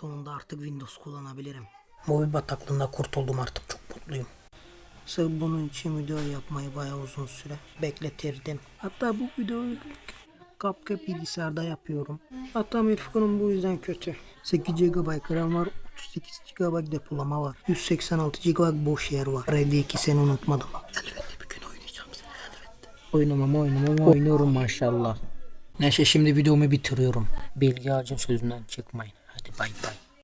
Sonunda artık Windows kullanabilirim. Mobil bataklığında kurtuldum artık çok mutluyum. Sırf bunun için video yapmayı bayağı uzun süre bekletirdim. Hatta bu videoyu CapCut bilgisayarda yapıyorum. Hatta Mirfikon'un bu yüzden kötü. 8 GB RAM var, 38 GB depolama var. 186 GB boş yer var. Red 2 seni unutmadım. Elbette bir gün oynayacağım seni elbette. Oynamam oynamam oynuyorum maşallah. Neyse şimdi videomu bitiriyorum. Bilgi ağacın sözünden çıkmayın. bye bye.